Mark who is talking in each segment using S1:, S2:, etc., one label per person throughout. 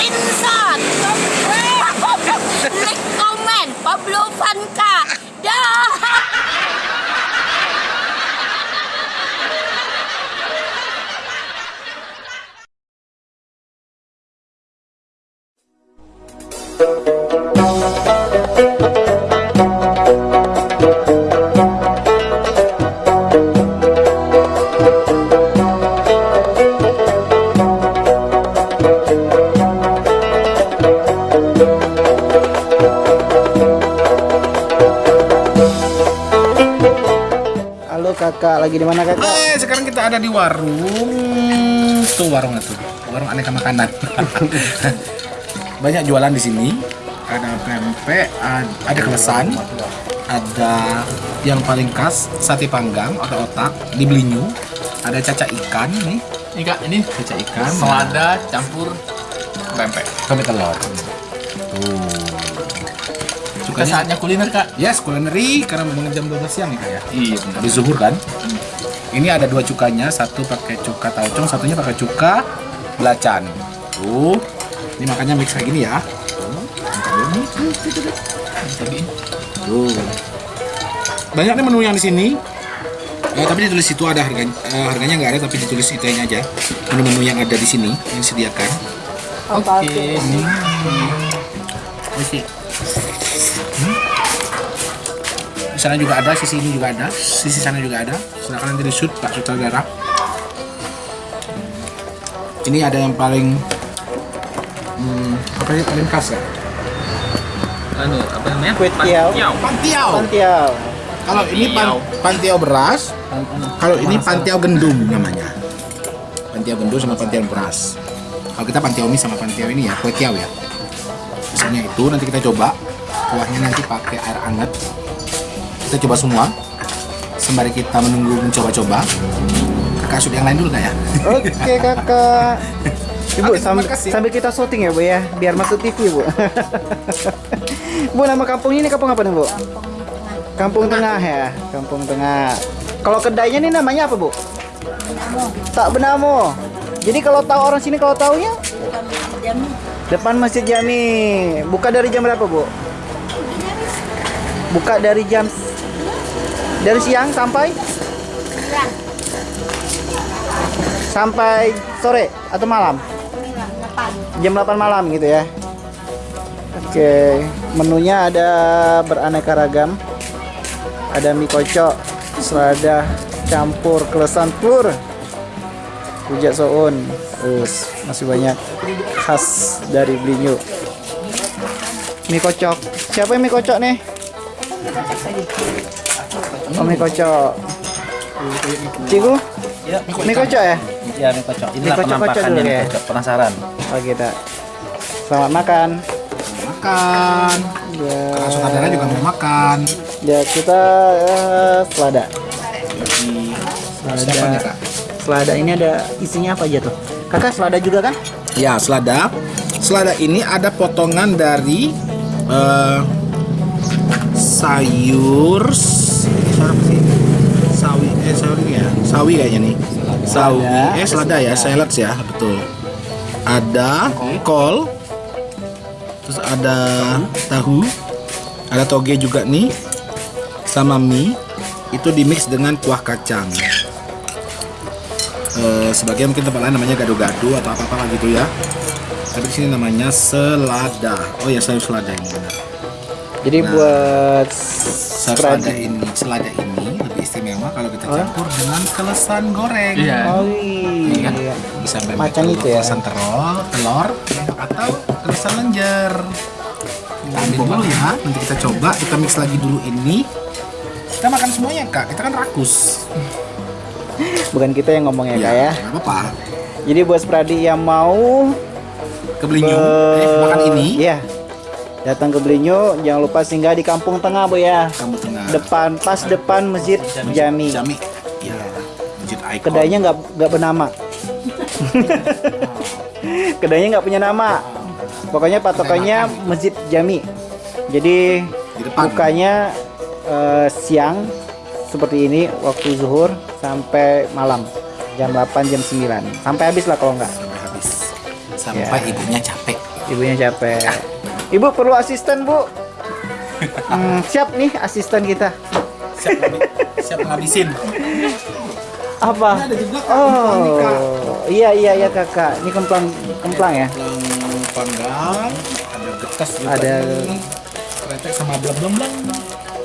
S1: screenshot, like, comment, Pablo Vanka. Dah.
S2: Kakak, lagi di mana kakak?
S3: Hai, sekarang kita ada di warung tuh warung itu, warung aneka makanan. Banyak jualan di sini. Ada pempek, ad- ada kelesan, ada yang paling khas sate panggang atau otak di belinyu, ada caca ikan nih,
S4: Ini kak, ini
S3: caca ikan,
S4: selada campur pempek.
S3: pempek telur. Tuh. Cukanya
S4: saatnya kuliner kak.
S3: Yes, kulineri karena memang jam 12 siang nih kak ya.
S4: Iya.
S3: Habis zuhur kan? Ini ada dua cukanya, satu pakai cuka taucong, satunya pakai cuka belacan. Tuh, ini makanya mix kayak gini ya. Tuh. Banyak nih menu yang di sini. Eh, tapi ditulis itu ada harganya, eh, harganya nggak ada tapi ditulis itu aja. Menu-menu yang ada di sini yang disediakan.
S4: Oke.
S3: Oke. Di sana juga ada, sisi ini juga ada, sisi sana juga ada. Silakan nanti di shoot Pak Sutradara. Ini ada yang paling hmm, apa ya paling khas ya?
S4: Anu, apa namanya?
S2: Kue tiaw.
S4: Pantiau.
S3: Pantiau.
S2: Pantiau.
S3: Kalau ini pan, pantiau beras, kalau ini pantiau gendum namanya. Pantiau gendum sama pantiau beras. Kalau kita pantiau mie sama pantiau ini ya, kue tiaw ya. Misalnya itu nanti kita coba kuahnya nanti pakai air hangat. Kita coba semua. Sembari kita menunggu mencoba-coba. Kakak shoot yang lain dulu nggak ya?
S2: Oke kakak. Ibu
S3: Oke,
S2: sambil, sambil kita syuting ya bu ya, biar masuk TV bu. bu nama kampung ini kampung apa nih bu? Kampung Tengah ya, Kampung Tengah. Kalau kedainya nih namanya apa bu? Tak Benamo. Jadi kalau tahu orang sini kalau taunya depan Masjid Jami. Buka dari jam berapa bu? Buka dari jam dari siang sampai sampai sore atau malam? Jam 8 malam gitu ya. Oke, menunya ada beraneka ragam. Ada mie kocok, selada campur kelesan telur. Rujak soun. Terus masih banyak khas dari Blinyu. Mie kocok. Siapa yang mie kocok nih? Oh, mie kocok. Cikgu? Mie kocok ya?
S5: Ya, mie kocok.
S2: Mie
S5: Inilah
S2: kocok-kocok
S5: penampakannya
S2: dulu
S5: mie
S2: ya.
S5: kocok. Penasaran?
S2: Oh kita. Selamat makan.
S3: Makan.
S2: Ya,
S3: Kakak Sutradara juga mau makan.
S2: ya kita eh, selada.
S3: Nih kak?
S2: Selada ini ada isinya apa aja tuh? Kakak selada juga kan?
S3: Ya, selada. Selada ini ada potongan dari eh, sayur? Sawi eh sawi ya. Sawi kayaknya nih. Sawi eh selada ya, salads ya, betul. Ada kol. Terus ada tahu. Ada toge juga nih. Sama mie. Itu dimix dengan kuah kacang. Eh, sebagian mungkin tempat lain namanya gado-gado atau apa-apa gitu ya. Tapi di sini namanya selada. Oh ya sayur selada ini benar.
S2: Jadi
S3: Nah,
S2: buat
S3: selada ini, selada ini lebih istimewa kalau kita campur dengan kelesan goreng.
S4: Iya.
S2: Oh
S3: Iya
S2: iya.
S3: Bisa
S2: Macam itu ya?
S3: Kelesan telur, telur atau kelesan lenjer. Kita ambil dulu ya, nanti kita coba, kita mix lagi dulu ini. Kita makan semuanya kak, kita kan rakus.
S2: Bukan kita yang ngomong ya kak ya.
S3: apa-apa.
S2: Jadi buat Spradi yang mau
S3: Ke Belinyu, eh, makan ini,
S2: Iya. Datang ke Belinyu, jangan lupa singgah di Kampung Tengah bu ya.
S3: kamu tengah.
S2: Depan, pas depan Masjid Jami.
S3: Jami. Ya, masjid icon.
S2: Kedainya nggak nggak bernama. Kedainya nggak punya nama. Pokoknya patokannya Masjid Jami. Jadi bukanya eh, siang seperti ini waktu zuhur sampai malam jam 8 jam 9 sampai habis lah kalau nggak
S3: sampai habis sampai
S2: Ya.
S3: ibunya capek
S2: Ibunya capek. Ibu perlu asisten, Bu. Hmm, siap nih asisten kita.
S3: Siap, siap ngabisin.
S2: Apa?
S3: Ada juga kemplang nih, Kak.
S2: Oh, iya iya iya kakak. Ini kemplang kemplang ya.
S3: Yang panggang, ada getas juga.
S2: Ada.
S3: nih. Kretek sama belam.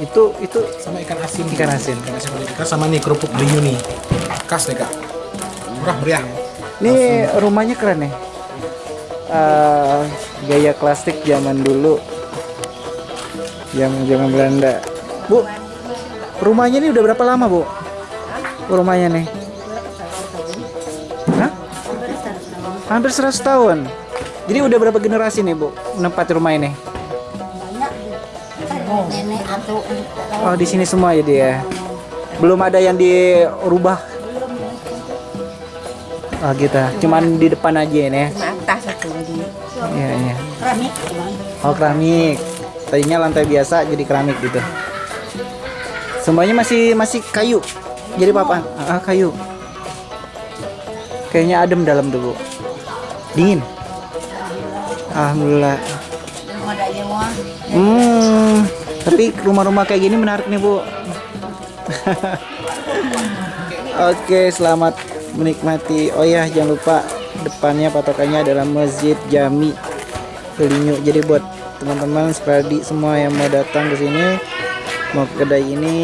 S2: Itu itu
S3: Sama ikan asin.
S2: Ikan asin.
S3: Ikan asin ikan sama nih kerupuk blinyu nih. Khas nih kak. Murah meriah.
S2: Ini rumahnya keren ya. Eh, gaya klasik zaman dulu. Zaman zaman Belanda. Bu, rumahnya ini udah berapa lama, Bu? Rumahnya nih. Hah? Hampir 100 tahun. Jadi udah berapa generasi nih, Bu, menempati rumah ini? Oh, di sini semua jadi ya. Belum ada yang dirubah. Oh, gitu. Cuman di depan aja ini ya.
S1: atas satu di
S2: Iya, iya.
S1: keramik.
S2: Oh keramik. Tadinya lantai biasa jadi keramik gitu. Semuanya masih masih kayu. Jadi papan. Ah, kayu. Kayaknya adem dalam tuh bu. Dingin. Alhamdulillah. Hmm. Tapi rumah-rumah kayak gini menarik nih bu. Oke, selamat menikmati. Oh ya, jangan lupa depannya patokannya adalah Masjid Jami Kelinyu. Jadi buat teman-teman Spradi semua yang mau datang ke sini mau ke kedai ini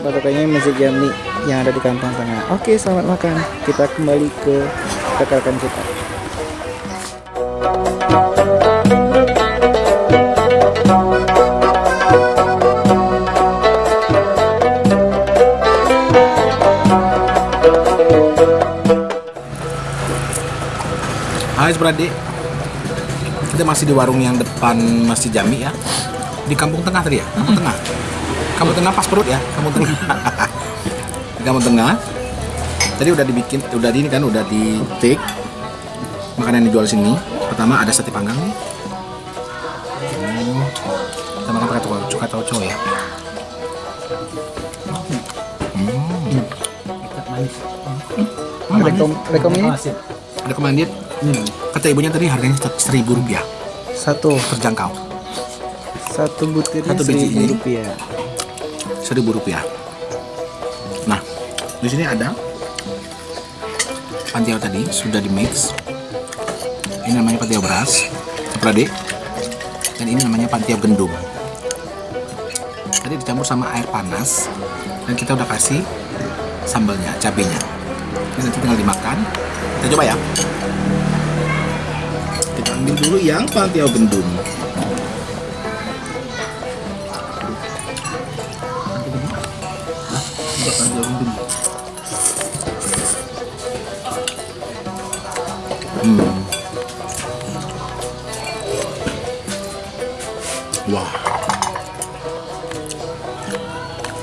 S2: patokannya Masjid Jami yang ada di Kampung Tengah. Oke, selamat makan. Kita kembali ke rekan kita.
S3: Brade. Kita masih di warung yang depan Masjid Jami ya. Di Kampung Tengah tadi ya? Kampung Tengah. Kampung Tengah pas perut ya, Kampung Tengah. di Kampung Tengah. Tadi udah dibikin, udah di ini kan, udah di take makanan yang dijual sini. Pertama ada sate panggang nih. Hmm. Kita makan pakai cuka, cuka tauco ya. Hmm.
S2: Rekom, rekom ini
S3: Ada kemandit. Kata ibunya tadi harganya seribu rupiah,
S2: satu
S3: terjangkau.
S2: satu butirnya
S3: Satu biji
S2: seribu
S3: ini.
S2: rupiah.
S3: seribu rupiah. Nah, di sini ada pantiau tadi sudah di mix. Ini namanya pantiau beras, seprade. Dan ini namanya pantiau gendum. Tadi dicampur sama air panas dan kita udah kasih sambalnya, cabenya. Ini nanti tinggal dimakan. Kita coba ya. Ambil dulu yang pantiau gendum. Hmm. Wah.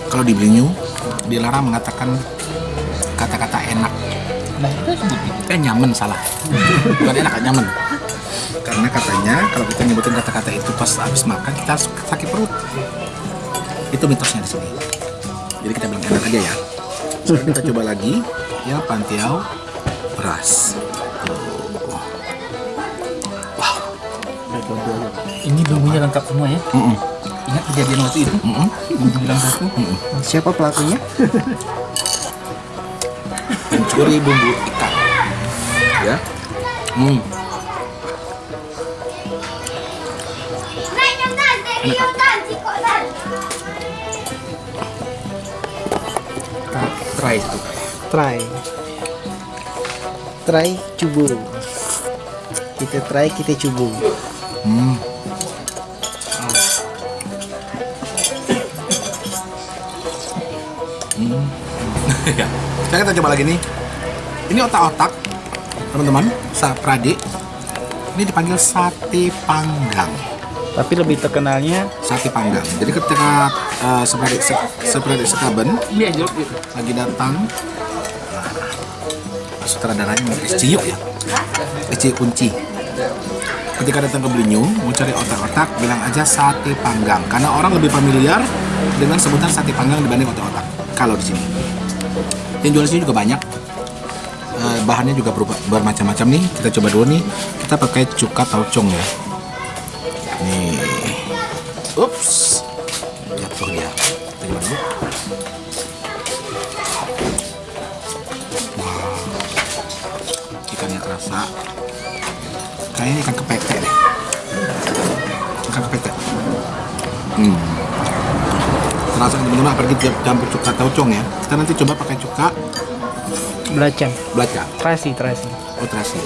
S3: Kalau di Blinyu, dilarang mengatakan kata-kata enak.
S4: Nah itu
S3: Eh nyaman salah. Bukan enak, nyaman. Karena katanya kalau kita nyebutin kata-kata itu pas habis makan kita harus sakit perut. Itu mitosnya di sini. Jadi kita bilang enak aja ya. Sekarang kita coba lagi ya pantiau beras.
S4: ini bumbunya lengkap semua ya.
S3: Mm-mm.
S4: Ingat kejadian waktu itu?
S3: Mm-mm.
S4: Bumbu bilang satu.
S2: Siapa pelakunya?
S3: mencuri bumbu ikan ya hmm. Try itu
S2: Try. Try cuburu. Kita try, kita cuburu.
S3: hmm. Hmm. ya. Sekarang kita coba lagi nih. Ini otak-otak, teman-teman, saprade. Ini dipanggil sate panggang.
S2: Tapi lebih terkenalnya
S3: Sate panggang. Jadi ketika uh, saprade se- saprade sekaben.
S4: Iya gitu.
S3: lagi datang. Nah, sutradaranya SCU ya? SCU kunci. Ketika datang ke Blinyu mau cari otak-otak bilang aja sate panggang. Karena orang lebih familiar dengan sebutan sate panggang dibanding otak-otak kalau di sini. Yang jual sini juga banyak. Eh, bahannya juga berubah- bermacam-macam nih. Kita coba dulu nih. Kita pakai cuka taucong ya Terasa teman-teman apalagi campur cuka taucong ya. Kita nanti coba pakai cuka
S2: Belacan.
S3: belacan.
S2: Terasi, terasi.
S3: Oh terasi.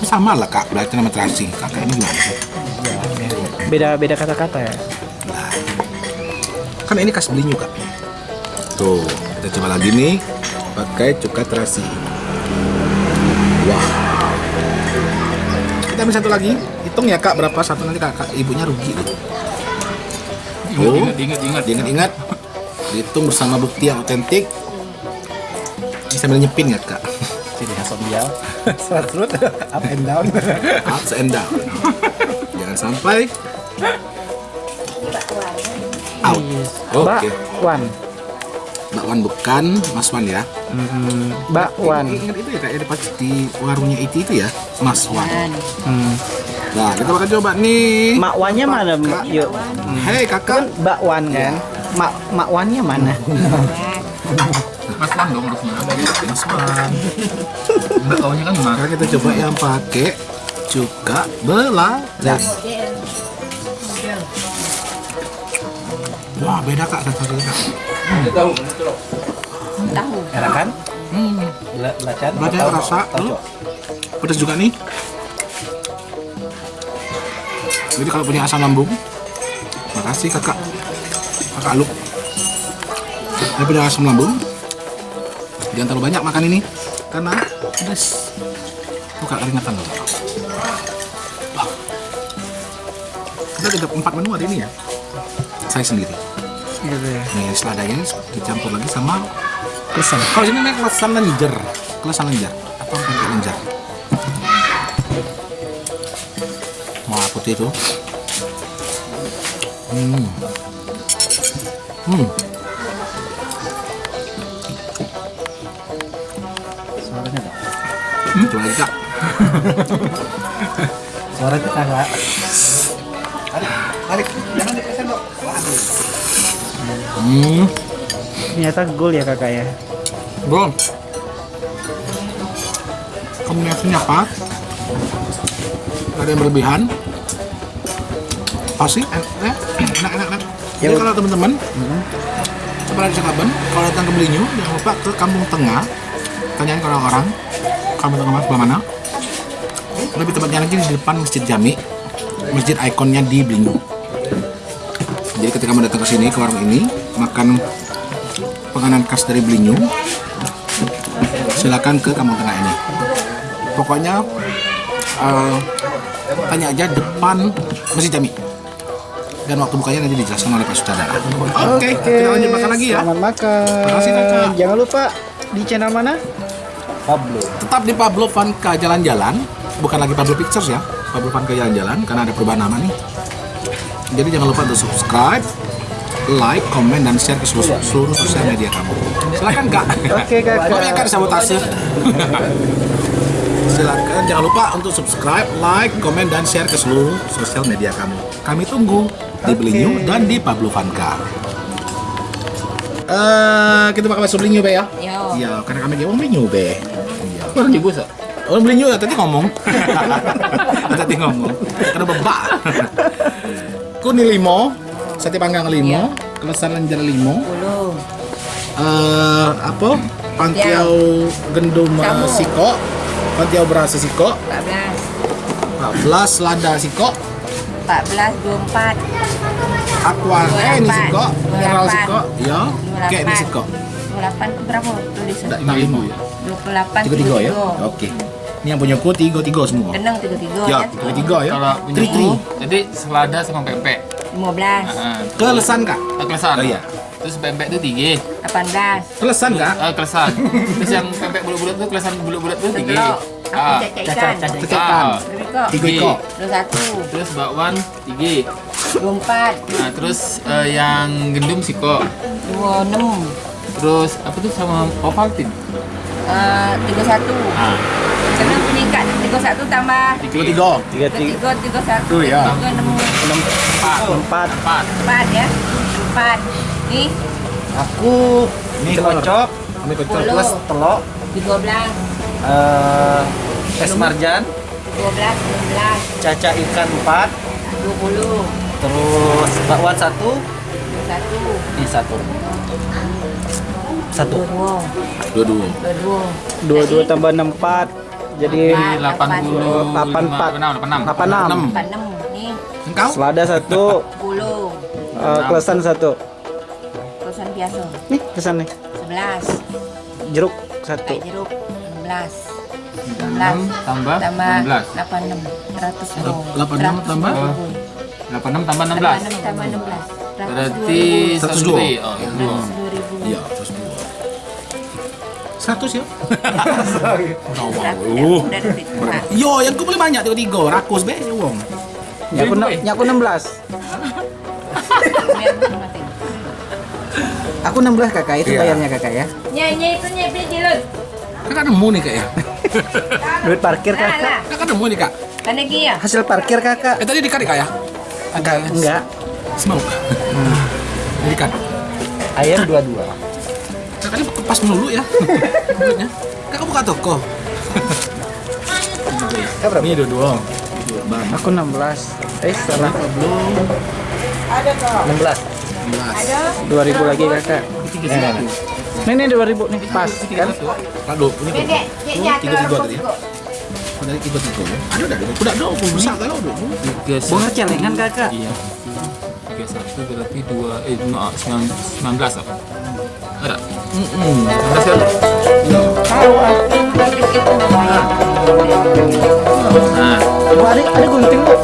S3: Sama lah kak, belacan sama terasi. Kakak ini gimana sih?
S2: Beda beda kata-kata ya.
S3: Nah, kan ini khas belinyu kak. Tuh, kita coba lagi nih pakai cuka terasi. Wah. Kita ambil satu lagi. Hitung ya kak berapa satu nanti kakak ibunya rugi Oh,
S4: Ingat, ingat, ingat.
S3: Diingat-ingat. Dihitung bersama bukti yang otentik. Ini sambil nyepin ya kak.
S2: Jadi asal dia. Serut up and down.
S3: Ups and down. Jangan sampai out. Oke.
S2: Bakwan.
S3: Mbak Wan bukan Mas Wan ya.
S2: Hmm, bakwan.
S3: Ingat itu ya kayak pas di warungnya itu itu ya, Mas Wan.
S2: Hmm.
S3: Nah, kita bakal coba nih.
S2: Makwannya mana? Yuk.
S3: Hei
S2: Kan
S3: kakak.
S2: bakwan kan? Mak makwannya mana?
S4: Mas Wan dong harusnya.
S3: Mas Wan.
S4: Kaunya kan mas.
S3: Sekarang kita coba yang pakai cuka belacan. Wah beda kak satu satu kak.
S1: tahu.
S2: Enak kan?
S3: Hmm,
S2: Belacan.
S3: belacannya kerasa. Lalu pedas juga nih. Jadi kalau punya asam lambung, makasih kakak. Kakak lu. Dia punya asam lambung. Jangan terlalu banyak makan ini karena pedas. Buka keringatan loh. Kita ada empat menu hari ini ya. Saya sendiri.
S2: Gitu ya.
S3: Nih seladanya dicampur lagi sama
S2: Pesan.
S3: kalau ini namanya kelesan lenjer, kelesan lenjer pakai lenjer. Putih itu. Hmm. Hmm.
S2: Suaranya dong.
S3: Hmm. Coba lagi kak.
S2: Suaranya kagak.
S3: Tarik. Jangan dipesan dok. Hmm.
S2: Ternyata gol ya kakak ya.
S3: Bro. Kombinasinya pas. Ada yang berlebihan. Pasti enak, enak, enak, enak.
S2: Ya,
S3: Jadi kalau teman-teman, setelah di Kaban, kalau datang ke Belinyu, jangan lupa ke Kampung Tengah. Tanyain ke orang-orang, Kampung Tengah sebelah mana. Lebih tepatnya lagi di depan Masjid Jami, masjid ikonnya di Belinyu. Jadi ketika mau datang ke sini, ke warung ini, makan penganan khas dari Belinyu, silakan ke Kampung Tengah ini. Pokoknya eh, tanya aja depan Masjid Jami. Dan waktu bukanya nanti dijelaskan oleh Pak Sutradara. Oke, kita lanjut makan lagi ya.
S2: Selamat makan.
S3: Makasih, Kakak.
S2: Jangan lupa di channel mana? Pablo.
S3: Tetap di Pablo Vanka Jalan-Jalan, bukan lagi Pablo Pictures ya. Pablo Vanka Jalan-Jalan karena ada perubahan nama nih. Jadi jangan lupa untuk subscribe, like, komen, dan share ke seluruh, seluruh sosial media kamu. Silakan kak.
S2: Oke, Kakak.
S3: Maaf ya kak sabotase. Silakan jangan lupa untuk subscribe, like, komen, dan share ke seluruh sosial media kamu. Kami tunggu di Belinyu dan di Pablo Vanka. Eh, kita bakal masuk Belinyu be ya? Iya, karena kami dia mau Belinyu be. Iya.
S4: Orang ibu sa.
S3: Orang beli nyuh tadi ngomong. tadi ngomong. Karena bebak. Kuni limo, sate panggang limo, kelesan lenjer limo, eh apa? Pantiau gendum eh, siko, pantiau beras siko,
S1: 14.
S3: 14 lada siko,
S1: 14, 24.
S3: aqua eh ini
S1: 28.
S3: siko, mineral
S1: 28.
S3: siko, ya, kayak ini
S1: 28.
S3: siko.
S1: 28 itu berapa tulis?
S3: Enggak, ya.
S1: 28,
S3: Tiga tiga ya. Oke. Ini yang punya ku tiga tiga semua.
S1: Geneng 33
S3: Ya,
S1: ya.
S3: tiga tiga ya.
S4: Kalau punya
S3: Tri
S4: jadi selada sama pempek.
S1: 15,
S4: Nah,
S3: Kelesan kak.
S4: ah, kelesan.
S3: Oh, iya.
S4: Terus pempek itu tiga.
S1: 18.
S3: Kelesan kak.
S4: Ah, kelesan. Terus yang pempek bulat-bulat tuh kelesan bulat-bulat tuh tiga. Ah,
S1: Aku cek ikan.
S4: Ah.
S1: Beriko.
S3: Tiga iko.
S1: 21,
S4: Terus bakwan tiga.
S1: 24,
S4: Nah, terus eh, yang gendum siko.
S1: 26,
S4: Terus apa tuh sama Ovaltine?
S1: eh, 31,
S4: Ah,
S1: Kena bunyi kat tiga satu tambah
S3: Tiga tiga.
S2: Tiga tiga
S1: tiga tiga satu
S3: Tuh, ya.
S1: tiga enam
S2: enam empat.
S4: Empat.
S1: empat ya empat nih
S2: Aku ini kocok
S3: Ambil kocok.
S2: Plus telok
S1: tiga belas
S2: eh es marjan,
S1: dua belas enam belas
S2: caca ikan empat,
S1: dua puluh
S2: terus bakwan satu,
S1: satu
S2: ini satu. Satu.
S1: dua
S3: Dua dua.
S1: dua dua
S2: Dua dua tambah enam empat. Jadi.
S4: Delapan puluh.
S2: Delapan empat.
S4: Delapan enam.
S3: Engkau?
S2: Selada satu,
S1: sepuluh
S2: eh, kelesan satu.
S1: kosan biasa
S2: Nih kesan nih.
S1: sebelas
S2: Jeruk satu.
S1: jeruk enam belas
S4: Enam tambah
S1: tambah
S4: enam belas.
S1: delapan enam seratus dua
S3: Delapan enam tambah?
S4: Delapan enam tambah enam belas.
S1: Delapan enam tambah enam belas
S4: Berarti
S3: Seratus
S4: seratus
S3: dua.
S4: dua. Oh, iya, dua.
S1: dua ribu
S3: Iya, terus dua. Seratus ya?
S1: Duit Nah,
S3: Yo, yang ku boleh banyak tiga tiga. Rakus be, uang.
S2: Nyaku nyaku enam belas.
S1: biar masing-masing.
S2: Aku enam belas kakak itu
S3: Iya.
S2: bayarnya kakak ya.
S1: Nyai itu nyai beli jilut.
S3: Kakak nemu nih kak ya?
S2: Duit parkir
S1: Nah,
S2: kakak.
S1: lah.
S3: Kakak nemu nih kak?
S1: Kan lagi ya?
S2: Hasil parkir kakak.
S3: Eh tadi dikat kak ya? Agak
S2: Enggak.
S3: Semau kak? Dikat.
S2: Ayam dua dua.
S3: Kakak ini pas melulu ya? Kakak buka toko.
S2: Kakak berapa?
S3: Ini dua dua. Bang.
S2: Aku 16. Eh, salah.
S3: Belum.
S2: 16.
S3: 16.
S2: 2000 lagi kakak.
S3: Tiga satu.
S2: Nih nih 2000 nih pas kan?
S3: Aduh, ini
S1: ceknya
S3: tiga tiga
S1: telur
S3: tadi
S1: kok.
S3: Tadi tiga tiga ya? Ada ada. Udah dong, besar kalau udah.
S4: Tiga
S2: Bunga celengan kakak.
S4: Iya. Tiga satu berarti dua eh no, sembilan sembilan belas apa? Ada.
S3: Hmm.
S4: Sembilan belas kan?
S2: Tahu ah.
S1: Dikit lumayan.
S4: Nah,
S2: ada ada gunting bu.